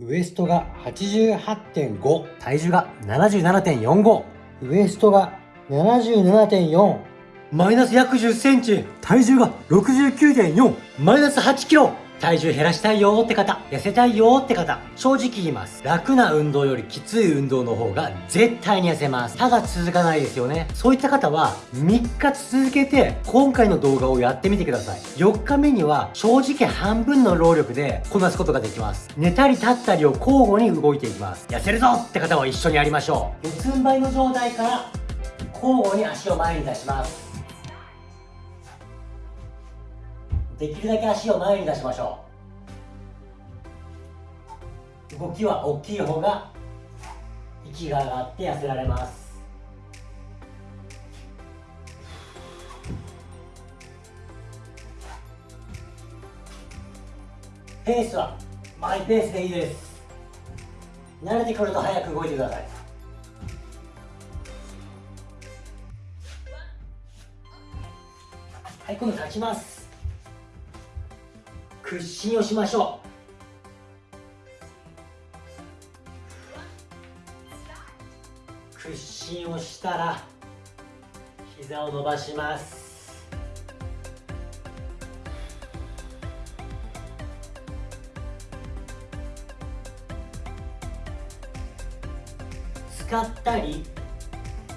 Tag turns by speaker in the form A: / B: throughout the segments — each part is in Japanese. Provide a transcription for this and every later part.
A: ウエストが88.5体重が77.45ウエストが77.4マイナス約10センチ体重が69.4マイナス8キロ。体重減らしたいよって方、痩せたいよって方、正直言います。楽な運動よりきつい運動の方が絶対に痩せます。ただ続かないですよね。そういった方は3日続けて今回の動画をやってみてください。4日目には正直半分の労力でこなすことができます。寝たり立ったりを交互に動いていきます。痩せるぞって方は一緒にやりましょう。四つん這いの状態から交互に足を前に出します。できるだけ足を前に出しましょう。動きは大きい方が息が上がって痩せられます。ペースはマイペースでいいです。慣れてくると早く動いてください。はい今度立ちます。屈伸をしましょう屈伸をしたら膝を伸ばします。使ったり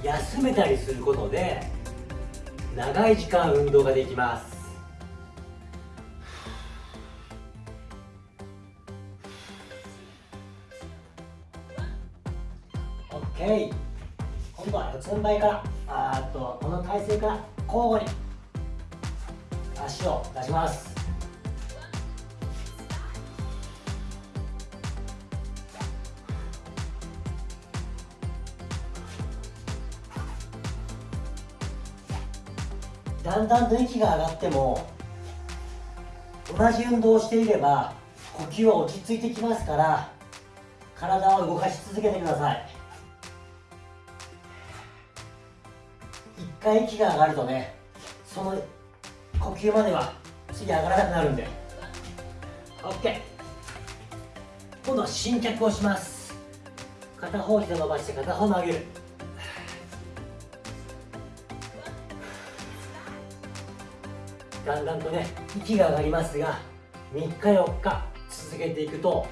A: 休めたりすることで長い時間運動ができます。OK 今度は四つん這いからあっとこの体勢から交互に足を出します。だんだんと息が上がっても同じ運動をしていれば呼吸は落ち着いてきますから体を動かし続けてください。回息が上がるとねその呼吸までは次上がらなくなるんで。OK 今度は伸脚をします。片方膝伸ばして片方曲げる。だんだんとね息が上がりますが3日4日続けていくとほ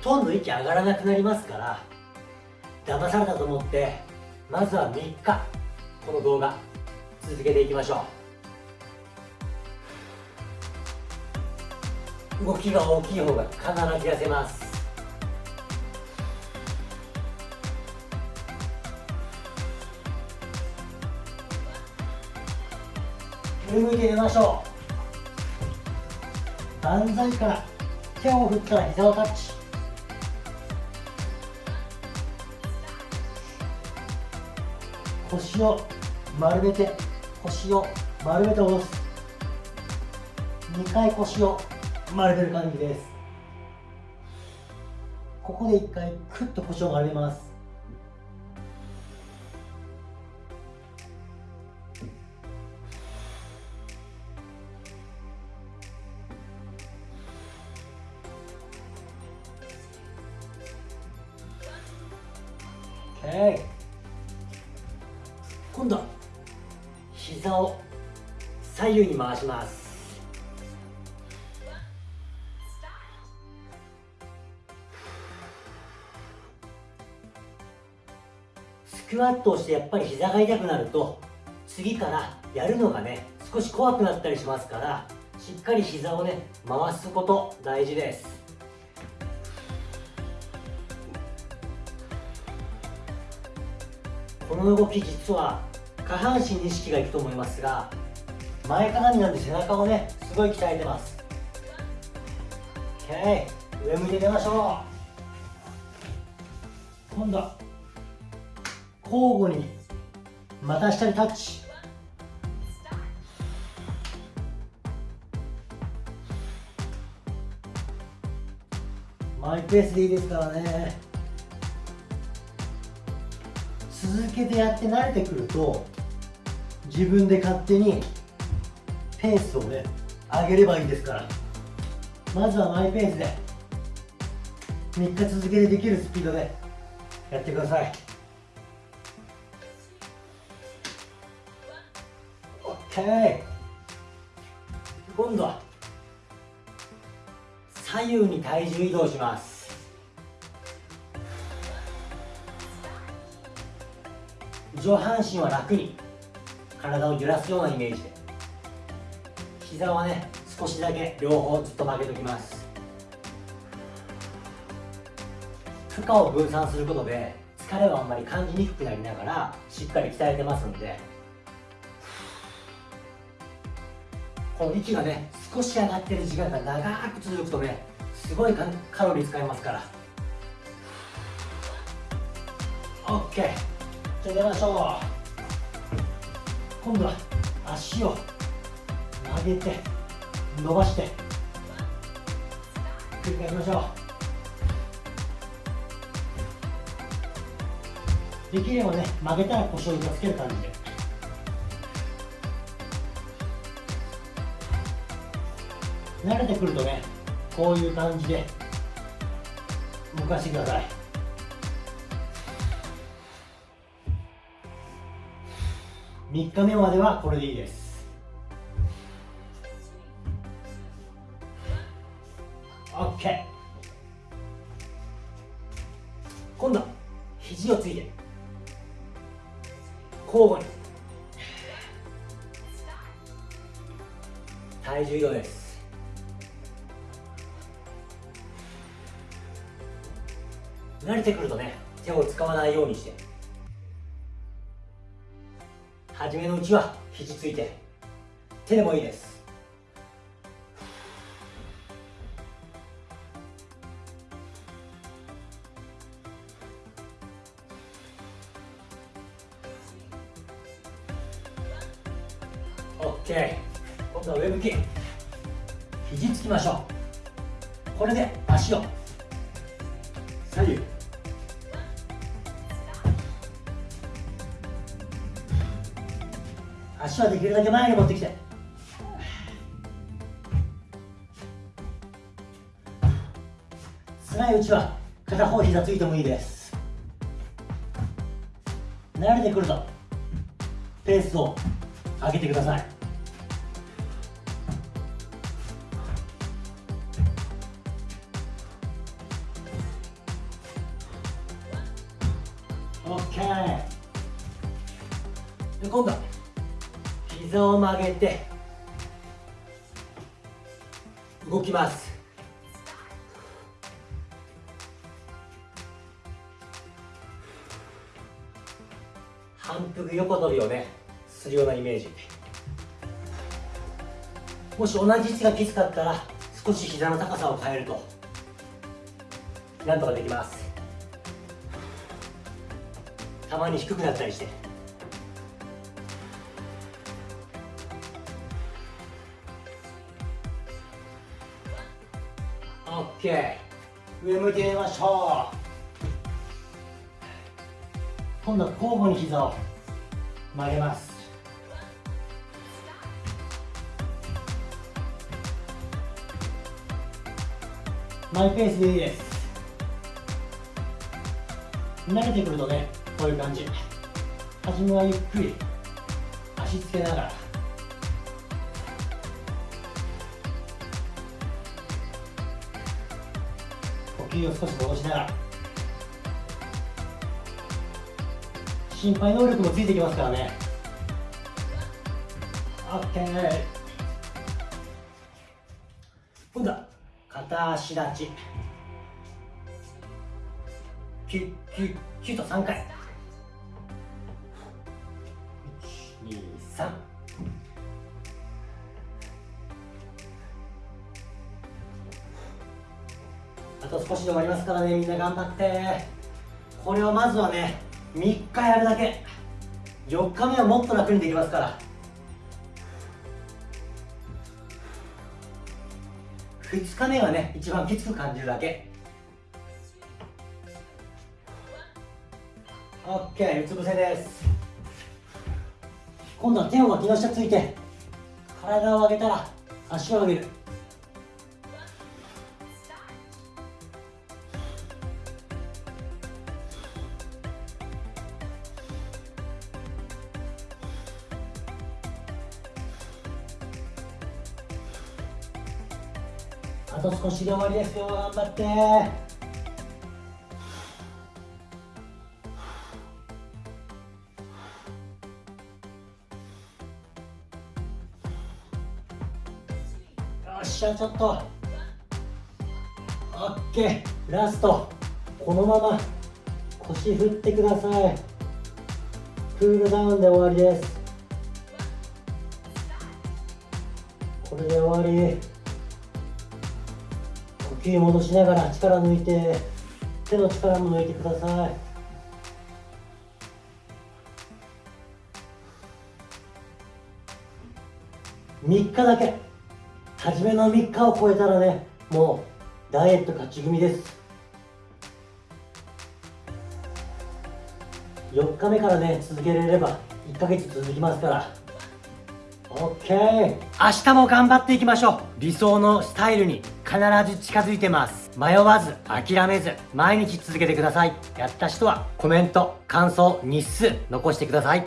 A: とんど息上がらなくなりますから騙されたと思ってまずは3日この動画続けていきましょう。動きが大きい方が必ず痩せます。上向いて寝ましょう。万歳から手を振ったら膝をタッチ。腰を丸めて腰を丸めて下ろす。2回腰を丸める感じです。ここで1回クッと腰を丸めます。今度は膝を左右に回します。スクワットをしてやっぱり膝が痛くなると次からやるのがね少し怖くなったりしますからしっかり膝をね回すこと大事です。この動き実は下半身に意識がいくと思いますが前かがみなんで背中をねすごい鍛えてます。OK 上向いて出ましょう。今度交互に股下にタッチ。マイペースでいいですからね。続けてやって慣れてくると自分で勝手にペースをね上げればいいですから。まずはマイペースで3日続けてできるスピードでやってください。OK 今度は左右に体重移動します。上半身は楽に。体を揺らすようなイメージで。膝はね少しだけ両方ずっと曲げておきます。負荷を分散することで疲れをあんまり感じにくくなりながらしっかり鍛えてますんで。この息がね少し上がってる時間が長く続くとねすごいカロリー使いますから。OK じゃあ出ましょう。今度は足を曲げて伸ばして繰り返しましょう。できればね曲げたら腰をつける感じで。慣れてくるとねこういう感じで動かしてください。3日目まではこれでいいです。OK 今度肘をついて。交互に。体重移動です。慣れてくるとね手を使わないようにして。初めのうちは肘ついて手でもいいです。オッケー。今度は上向き肘つきましょう。これで足を。左右。足はできるだけ前に持ってきて。辛いうちは片方膝ついてもいいです。慣れてくるとペースを上げてください。オッケー。で今度。膝を曲げて動きます。反復横跳びをねするようなイメージ。もし同じ位置がきつかったら少し膝の高さを変えるとなんとかできます。たまに低くなったりして。ケー上向いてみましょう。今度は交互に膝を曲げます。マイペースでいいです。慣れてくるとねこういう感じ。初めはゆっくり足つけながら。首を少し戻しながら。心肺能力もついてきますからね。OK 今度は片足立ち。キュッキュッキュッと3回。と少しで終わりますからねみんな頑張って。これをまずはね3日やるだけ。4日目はもっと楽にできますから。2日目はね一番きつく感じるだけ。OK うつ伏せです。今度は手を脇の下ついて体を上げたら足を上げる。あと少しで終わりですよ。頑張って。よっしゃちょっと。オッケー。ラスト。このまま。腰振ってください。クールダウンで終わりです。これで終わり。呼吸戻しながら力抜いて手の力も抜いてください。3日だけ。初めの3日を超えたらねもうダイエット勝ち組です。4日目からね続けられれば1ヶ月続きますから。OK 明日も頑張っていきましょう。理想のスタイルに必ず近づいてます。迷わず諦めず毎日続けてください。やった人はコメント感想日数残してください。